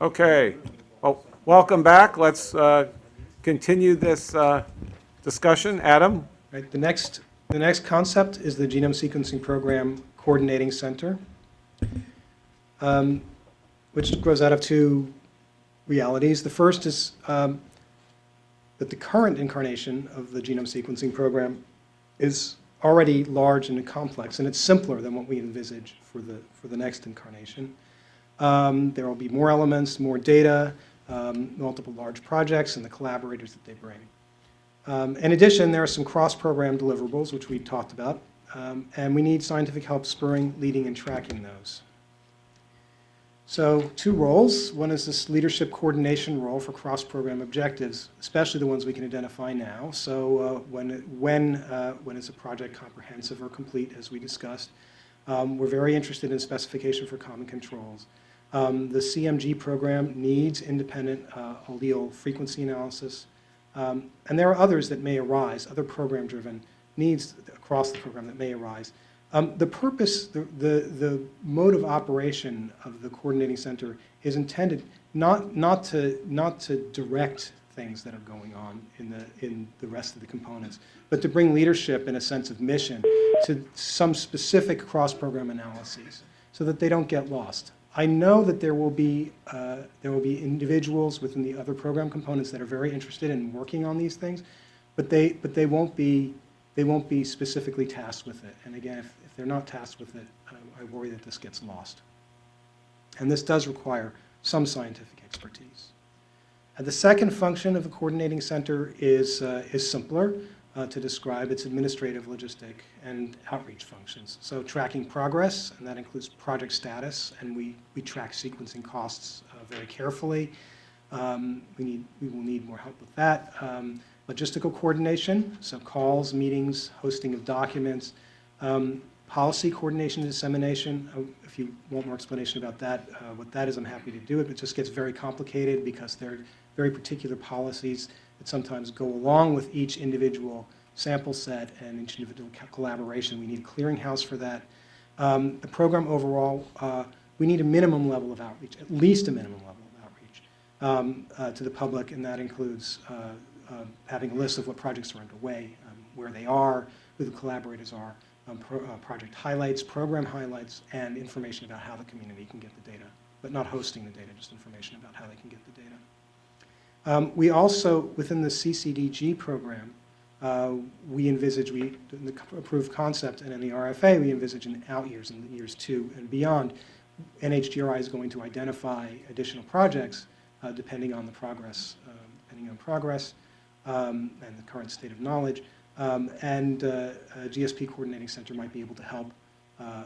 Okay. Well, welcome back. Let's uh, continue this uh, discussion. Adam? Right, the next, the next concept is the Genome Sequencing Program Coordinating Center, um, which grows out of two realities. The first is um, that the current incarnation of the Genome Sequencing Program is already large and complex, and it's simpler than what we envisage for the, for the next incarnation. Um, There will be more elements, more data, um, multiple large projects, and the collaborators that they bring. Um, In addition, there are some cross-program deliverables, which we talked about, um, and we need scientific help spurring, leading, and tracking those. So two roles. One is this leadership coordination role for cross-program objectives, especially the ones we can identify now. So uh, when, when, uh, when is a project comprehensive or complete, as we discussed? Um, We're very interested in specification for common controls. Um, The CMG program needs independent uh, allele frequency analysis. Um, And there are others that may arise, other program-driven needs across the program that may arise. Um, The purpose, the, the the mode of operation of the coordinating center is intended not, not to, not to direct things that are going on in the, in the rest of the components, but to bring leadership and a sense of mission to some specific cross-program analyses so that they don't get lost. I know that there will be, uh, there will be individuals within the other program components that are very interested in working on these things, but they, but they won't be, they won't be specifically tasked with it. And again, if, if they're not tasked with it, I- I worry that this gets lost. And this does require some scientific expertise. Uh, The second function of the coordinating center is, uh, is simpler uh, to describe. It's administrative, logistic, and outreach functions. So tracking progress, and that includes project status, and we, we track sequencing costs uh, very carefully. Um, We need, we will need more help with that. Um, Logistical coordination, so calls, meetings, hosting of documents, um, Policy coordination and dissemination, uh, if you want more explanation about that, uh, what that is, I'm happy to do it. It just gets very complicated because there are very particular policies that sometimes go along with each individual sample set and each individual collaboration. We need a clearinghouse for that. Um, The program overall, uh, we need a minimum level of outreach, at least a minimum level of outreach um, uh, to the public, and that includes uh, uh, having a list of what projects are underway, um, where they are, who the collaborators are, um, pro- uh, project highlights, program highlights, and information about how the community can get the data, but not hosting the data, just information about how they can get the data. Um, We also, within the CCDG program, uh, we envisage, we, the approved concept, and in the RFA, we envisage in out years, in years two and beyond, NHGRI is going to identify additional projects uh, depending on the progress, um, depending on progress um, and the current state of knowledge. Um, And uh, GSP Coordinating Center might be able to help, uh,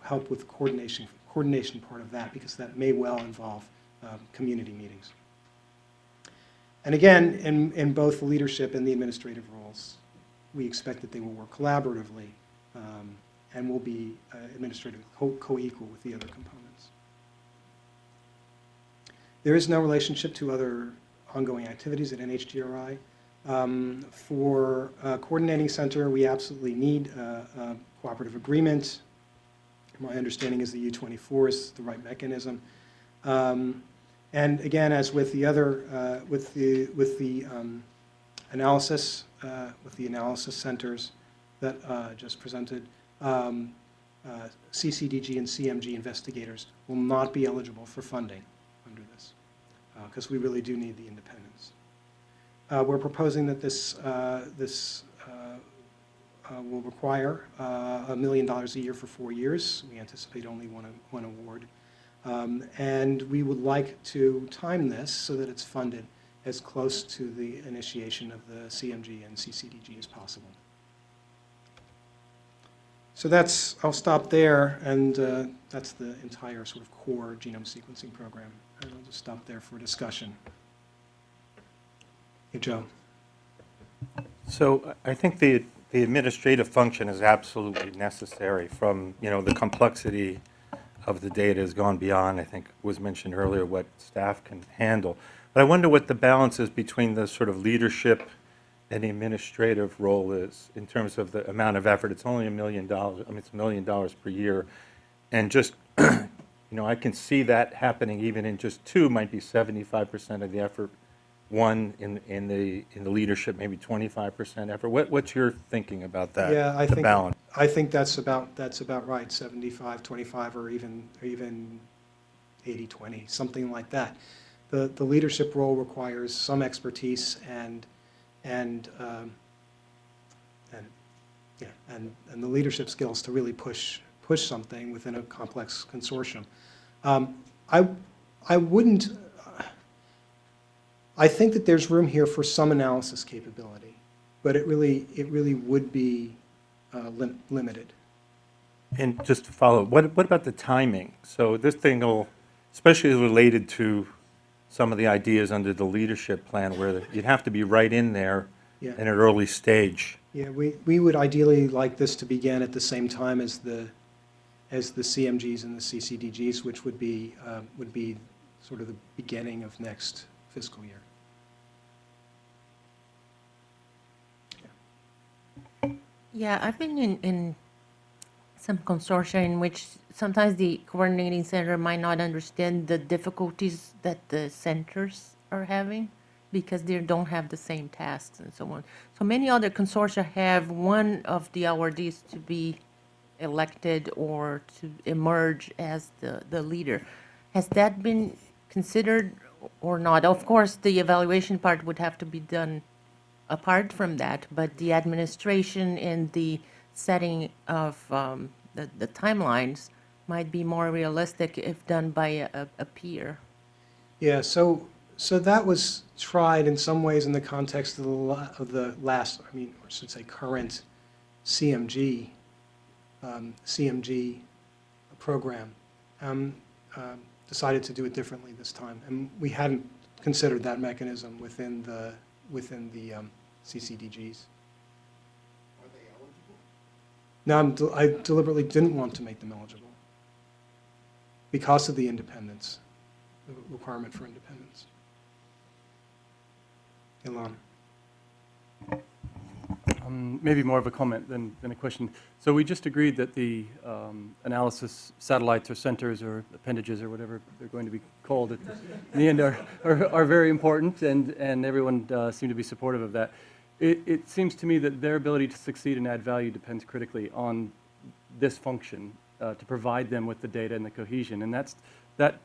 help with coordination, coordination part of that, because that may well involve um, community meetings. And again, in, in both the leadership and the administrative roles, we expect that they will work collaboratively um, and will be uh, administrative co- co-equal with the other components. There is no relationship to other ongoing activities at NHGRI. Um, For uh, coordinating center, we absolutely need uh, a cooperative agreement. My understanding is the U-24 is the right mechanism. Um, And again, as with the other, uh, with the, with the um, analysis, uh, with the analysis centers that uh, just presented, um, uh, CCDG and CMG investigators will not be eligible for funding under this, because we really do need the independence. Uh, We're proposing that this, uh, this uh, uh, will require uh, a million dollars a year for four years. We anticipate only one, one award. Um, And we would like to time this so that it's funded as close to the initiation of the CMG and CCDG as possible. So that's, I'll stop there, and uh, that's the entire sort of core genome sequencing program. And I'll just stop there for discussion. Hey, Joe. So I think the, the administrative function is absolutely necessary from, you know, the complexity of the data has gone beyond, I think was mentioned earlier, what staff can handle. But I wonder what the balance is between the sort of leadership and the administrative role is in terms of the amount of effort. It's only a million dollars, I mean, it's a million dollars per year. And just you know, I can see that happening even in just two, might be 75% of the effort. One, in, in the, in the leadership, maybe 25% effort. What, what's your thinking about that? Yeah, I think, balance. I think that's about, that's about right, 75, 25, or even, or even 80, 20, something like that. The, the leadership role requires some expertise and, and, um, and, yeah, and, and the leadership skills to really push, push something within a complex consortium. Um, I, I wouldn't, I think that there's room here for some analysis capability, but it really, it really would be uh, lim- limited. And just to follow, what, what about the timing? So this thing will, especially related to some of the ideas under the leadership plan where you'd have to be right in there Yeah. in an early stage. Yeah, we, we would ideally like this to begin at the same time as the, as the CMGs and the CCDGs, which would be, uh, would be sort of the beginning of next fiscal year. Yeah, I've been in, in some consortia in which sometimes the coordinating center might not understand the difficulties that the centers are having because they don't have the same tasks and so on. So many other consortia have one of the awardees to be elected or to emerge as the, the leader. Has that been considered or not? Of course, the evaluation part would have to be done apart from that, but the administration in the setting of um, the, the timelines might be more realistic if done by a, a- peer. Yeah, so, so that was tried in some ways in the context of the, of the last, I mean, or should say current CMG, um, CMG program. Um, um, Decided to do it differently this time, and we hadn't considered that mechanism within the, within the um, CCDGs. No, I'm de- I deliberately didn't want to make them eligible because of the independence, the requirement for independence. Ilan? Um, Maybe more of a comment than, than a question. So we just agreed that the um, analysis satellites or centers or appendages or whatever they're going to be called at the end are, are, are very important, and, and everyone uh, seemed to be supportive of that. It, it seems to me that their ability to succeed and add value depends critically on this function, uh, to provide them with the data and the cohesion. And that's, that,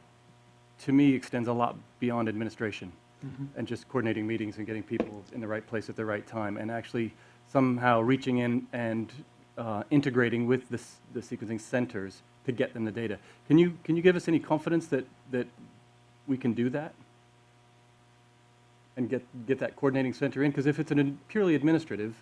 to me, extends a lot beyond administration and just coordinating meetings and getting people in the right place at the right time, and actually somehow reaching in and uh, integrating with the, the sequencing centers to get them the data. Can you, can you give us any confidence that, that we can do that? And get, get that coordinating center in? Because if it's an purely administrative,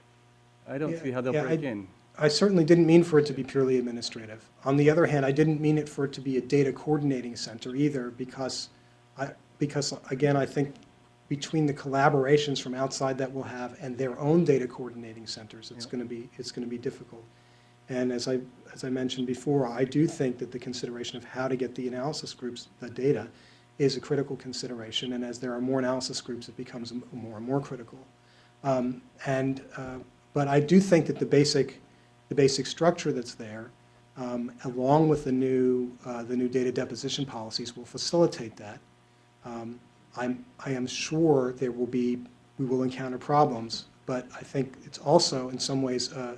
I don't Yeah, see how they'll yeah, break I- in. I certainly didn't mean for it to be purely administrative. On the other hand, I didn't mean it for it to be a data coordinating center either, because I, because again, I think between the collaborations from outside that we'll have and their own data coordinating centers, it's Yeah. gonna be, it's gonna be difficult. And as I, as I mentioned before, I do think that the consideration of how to get the analysis groups the data is a critical consideration, and as there are more analysis groups, it becomes more and more critical. Um, And, uh, but I do think that the basic, the basic structure that's there, um, along with the new, uh, the new data deposition policies, will facilitate that. Um, I'm, I am sure there will be, we will encounter problems, but I think it's also, in some ways, uh,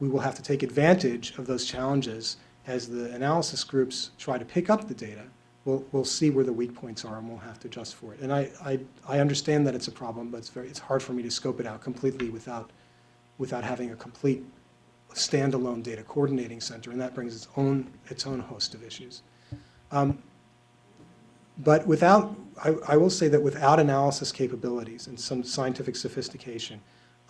we will have to take advantage of those challenges as the analysis groups try to pick up the data. We'll, we'll see where the weak points are and we'll have to adjust for it. And I, I, I understand that it's a problem, but it's very, it's hard for me to scope it out completely without, without having a complete standalone data coordinating center, and that brings its own, its own host of issues. Um, But without, I, I will say that without analysis capabilities and some scientific sophistication,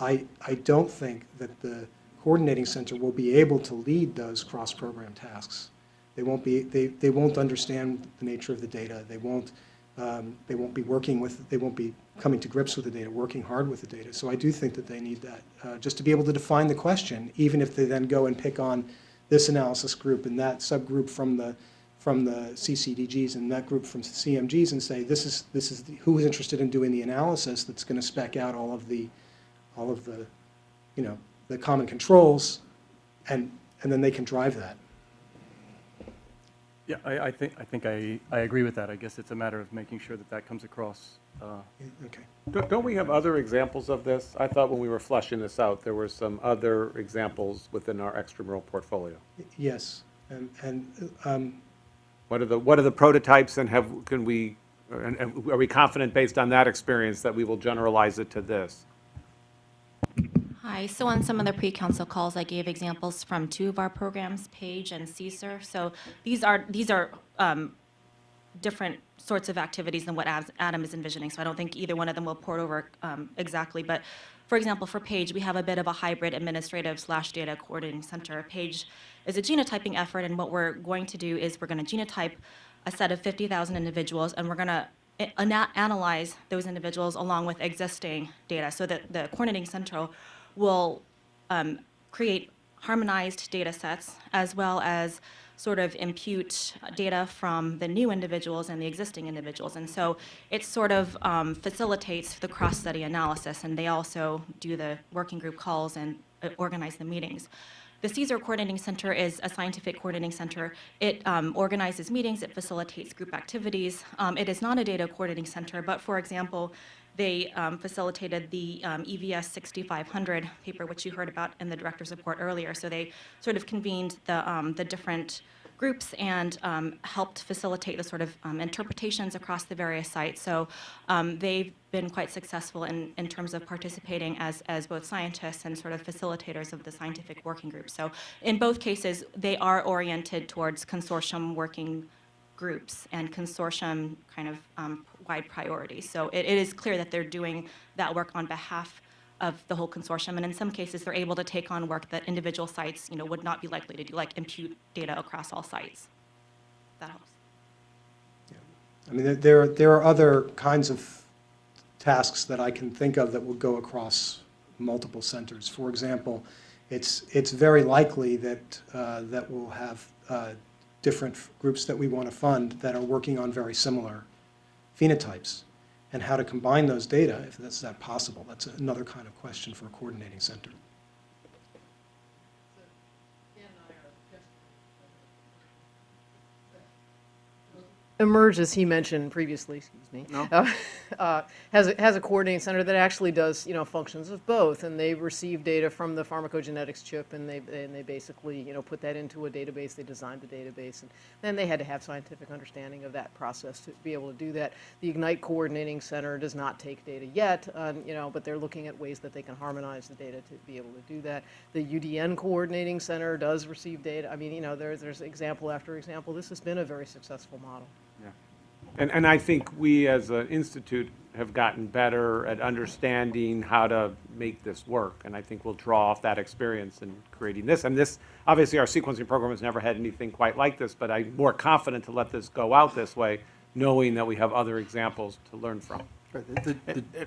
I, I don't think that the coordinating center will be able to lead those cross-program tasks. They won't be, they, they won't understand the nature of the data. They won't, um, they won't be working with, they won't be coming to grips with the data, working hard with the data. So I do think that they need that, uh, just to be able to define the question, even if they then go and pick on this analysis group and that subgroup from the, from the CCDGs and that group from CMGs and say, this is, this is, the- who is interested in doing the analysis that's going to spec out all of the, all of the, you know, the common controls, and, and then they can drive that. Yeah, I, I think, I think I, I agree with that. I guess it's a matter of making sure that that comes across. uh, Okay. Don't don't we have other examples of this? I thought when we were fleshing this out, there were some other examples within our extramural portfolio. Yes, and, and um, What are the, what are the prototypes and have, can we, and- and are we confident based on that experience that we will generalize it to this? Hi, so on some of the pre-council calls, I gave examples from two of our programs, Page and CSER. So these are, these are um, different sorts of activities than what Adam is envisioning, so I don't think either one of them will port over um, exactly. But for example, for Page, we have a bit of a hybrid administrative slash data coordinating center. Page is a genotyping effort, and what we're going to do is we're going to genotype a set of 50,000 individuals, and we're going to analyze those individuals along with existing data, so that the coordinating center will um, create harmonized data sets as well as sort of impute data from the new individuals and the existing individuals. And so it sort of um, facilitates the cross-study analysis, and they also do the working group calls and uh, organize the meetings. The CSER Coordinating Center is a scientific coordinating center. It um, organizes meetings, it facilitates group activities. Um, It is not a data coordinating center, but for example, they um, facilitated the um, EVS 6500 paper, which you heard about in the director's report earlier. So they sort of convened the, um, the different groups and um, helped facilitate the sort of um, interpretations across the various sites. So um, they've been quite successful in, in terms of participating as, as both scientists and sort of facilitators of the scientific working group. So in both cases, they are oriented towards consortium working groups and consortium kind of um, wide priorities. So it, it is clear that they're doing that work on behalf of the whole consortium, and in some cases, they're able to take on work that individual sites, you know, would not be likely to do, like impute data across all sites. That helps. Yeah. I mean, there- there, are other kinds of tasks that I can think of that would go across multiple centers. For example, it's, it's very likely that, uh, that we'll have uh, different groups that we want to fund that are working on very similar phenotypes. And how to combine those data, if that's that possible, that's another kind of question for a coordinating center. Emerge, as he mentioned previously, excuse me, uh, uh, has, a- has a coordinating center that actually does, you know, functions of both, and they receive data from the pharmacogenetics chip, and they, and they basically, you know, put that into a database, they designed the database, and then they had to have scientific understanding of that process to be able to do that. The Ignite Coordinating Center does not take data yet, um, you know, but they're looking at ways that they can harmonize the data to be able to do that. The UDN Coordinating Center does receive data, I mean, you know, there, there's example after example, this has been a very successful model. And, and I think we as an institute have gotten better at understanding how to make this work. And I think we'll draw off that experience in creating this. And this, obviously, our sequencing program has never had anything quite like this, but I'm more confident to let this go out this way, knowing that we have other examples to learn from.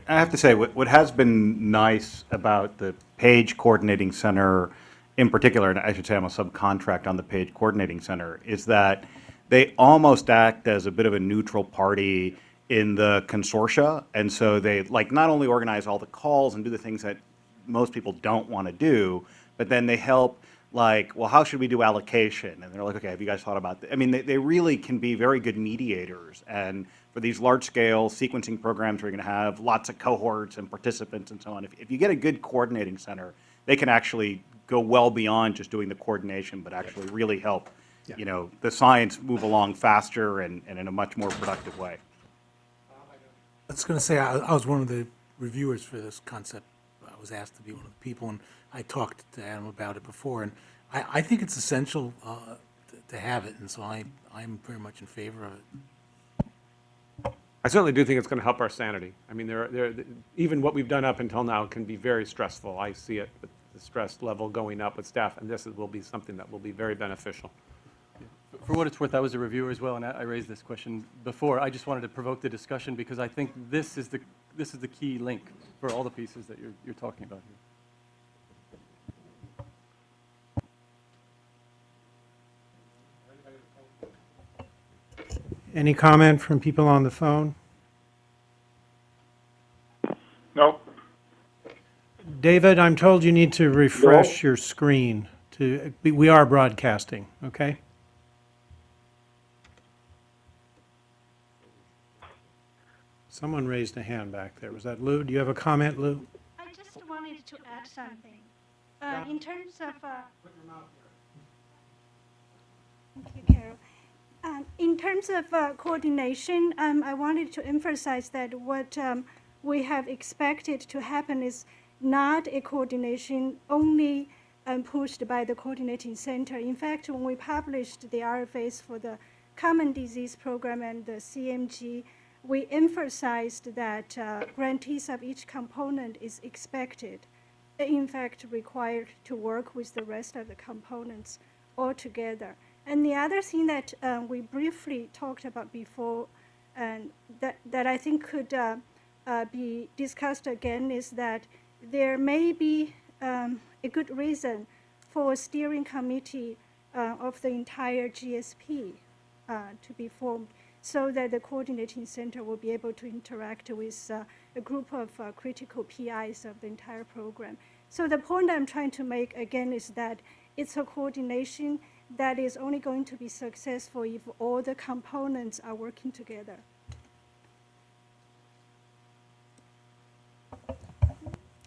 I have to say, what, what has been nice about the Page Coordinating Center in particular, and I should say I'm a subcontract on the Page Coordinating Center, is that they almost act as a bit of a neutral party in the consortia. And so they, like, not only organize all the calls and do the things that most people don't want to do, but then they help, like, well, how should we do allocation? And they're like, okay, have you guys thought about that? I mean, they, they really can be very good mediators. And for these large-scale sequencing programs, where you're going to have lots of cohorts and participants and so on, if, if you get a good coordinating center, they can actually go well beyond just doing the coordination, but actually really help, you know, the science move along faster and, and in a much more productive way. I was going to say, I, I was one of the reviewers for this concept. I was asked to be one of the people, and I talked to Adam about it before, and I, I think it's essential uh, to, to have it, and so I, I'm very much in favor of it. I certainly do think it's going to help our sanity. I mean, there, there, even what we've done up until now can be very stressful. I see it with the stress level going up with staff, and this will be something that will be very beneficial. For what it's worth, I was a reviewer as well, and I I raised this question before. I just wanted to provoke the discussion because I think this is the, this is the key link for all the pieces that you're, you're talking about here. Any comment from people on the phone? No, David, I'm told you need to refresh your screen to, we are broadcasting, okay? Someone raised a hand back there. Was that Lu? Do you have a comment, Lu? I just wanted to add something. Uh, in terms of, uh, Thank you, Carol. Um, in terms of uh, coordination, um, I wanted to emphasize that what um, we have expected to happen is not a coordination only um, pushed by the coordinating center. In fact, when we published the RFAs for the Common Disease Program and the CMG, we emphasized that uh, grantees of each component is expected, in fact, required to work with the rest of the components all together. And the other thing that uh, we briefly talked about before, and that, that I think could uh, uh, be discussed again, is that there may be um, a good reason for a steering committee uh, of the entire GSP to be formed so that the coordinating center will be able to interact with uh, a group of uh, critical PIs of the entire program. So the point I'm trying to make again is that it's a coordination that is only going to be successful if all the components are working together.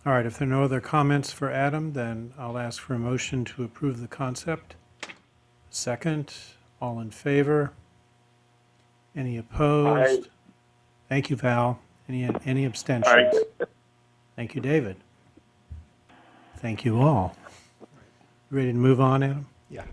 All right, if there are no other comments for Adam, then I'll ask for a motion to approve the concept. Second, all in favor? Any opposed? Thank you, Val. Any, any abstentions? Thank you, David. Thank you all. Ready to move on, Adam? Yeah.